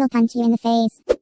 will punch you in the face.